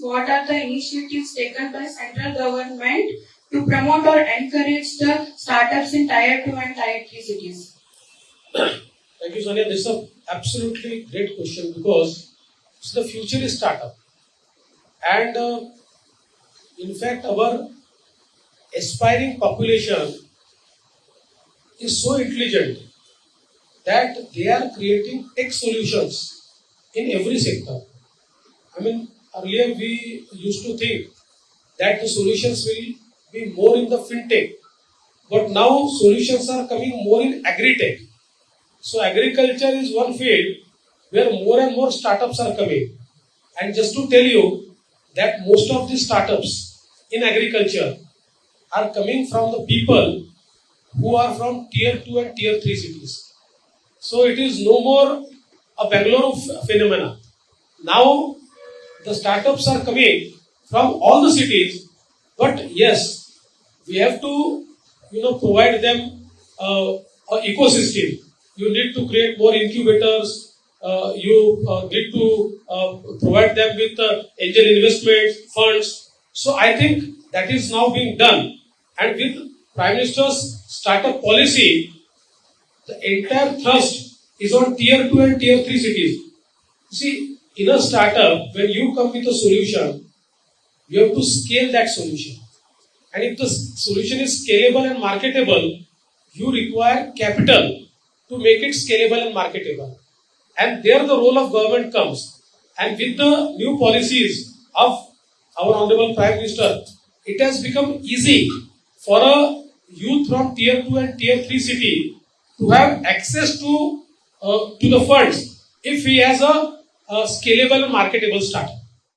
what are the initiatives taken by central government to promote or encourage the startups in tier 2 and tier 3 cities? Thank you, Sonia. This is an absolutely great question because the future is startup. And uh, in fact, our aspiring population is so intelligent that they are creating tech solutions in every sector. I mean, earlier we used to think that the solutions will be more in the fintech, but now solutions are coming more in agri-tech. So agriculture is one field where more and more startups are coming. And just to tell you that most of these startups in agriculture are coming from the people who are from tier 2 and tier 3 cities. So it is no more a Bangalore phenomena. Now the startups are coming from all the cities, but yes, we have to you know provide them uh, an ecosystem. You need to create more incubators. Uh, you uh, need to uh, provide them with uh, angel investment funds. So I think that is now being done, and with Prime Minister's startup policy, the entire thrust is on tier 2 and tier 3 cities. See, in a startup, when you come with a solution, you have to scale that solution. And if the solution is scalable and marketable, you require capital to make it scalable and marketable. And there the role of government comes. And with the new policies of our Honorable Prime Minister, it has become easy for a youth from tier 2 and tier 3 city to have access to, uh, to the funds if he has a, scalable marketable startup